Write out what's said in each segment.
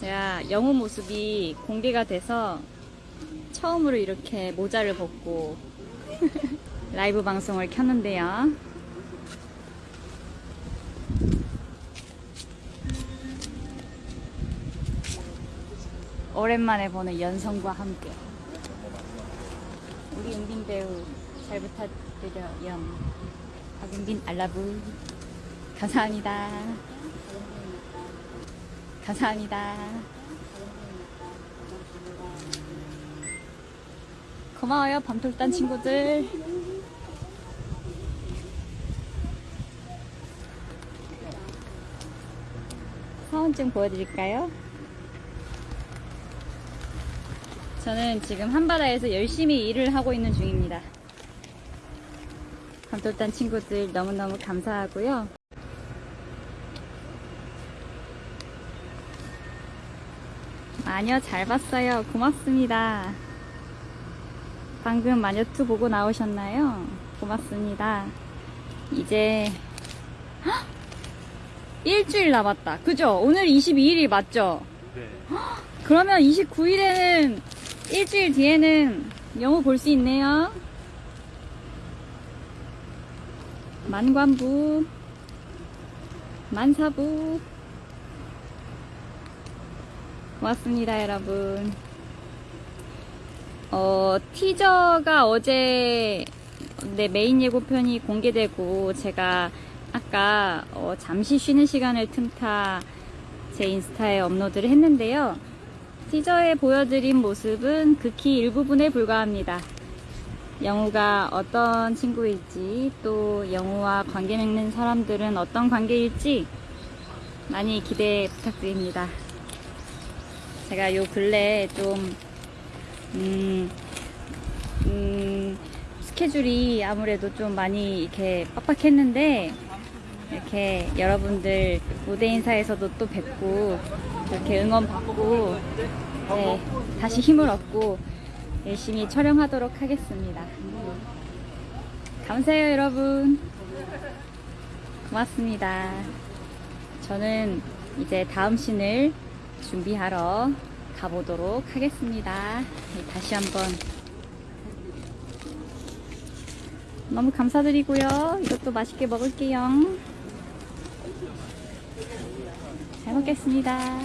제가 영우 모습이 공개가 돼서 처음으로 이렇게 모자를 벗고 라이브 방송을 켰는데요. 오랜만에 보는 연성과 함께 우리 은빈 배우 잘 부탁드려요. 박은빈 알라브 감사합니다. 감사합니다. 고마워요 밤톨단 친구들. 사원 증 보여드릴까요? 저는 지금 한바다에서 열심히 일을 하고 있는 중입니다. 밤톨단 친구들 너무너무 감사하고요. 마녀 잘 봤어요. 고맙습니다. 방금 마녀2 보고 나오셨나요? 고맙습니다. 이제 헉! 일주일 남았다. 그죠? 오늘 22일이 맞죠? 네. 그러면 29일에는 일주일 뒤에는 영어 볼수 있네요. 만관부, 만사부. 고맙습니다, 여러분. 어, 티저가 어제 네, 메인 예고편이 공개되고 제가 아까 어, 잠시 쉬는 시간을 틈타 제 인스타에 업로드를 했는데요. 티저에 보여드린 모습은 극히 일부분에 불과합니다. 영우가 어떤 친구일지 또 영우와 관계 맺는 사람들은 어떤 관계일지 많이 기대 부탁드립니다. 제가 요 근래 좀 음, 음, 스케줄이 아무래도 좀 많이 이렇게 빡빡했는데 이렇게 여러분들 무대 인사에서도 또 뵙고 이렇게 응원 받고 네, 다시 힘을 얻고 열심히 촬영하도록 하겠습니다. 감사해요 여러분. 고맙습니다. 저는 이제 다음 씬을 준비하러 가보도록 하겠습니다. 네, 다시 한번 너무 감사드리고요. 이것도 맛있게 먹을게요. 잘 먹겠습니다.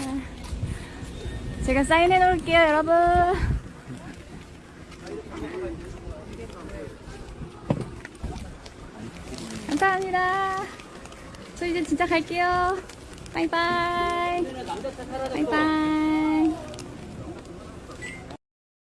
제가 사인해 놓을게요, 여러분. 감사합니다. 저 이제 진짜 갈게요. 바이바이. bye bye.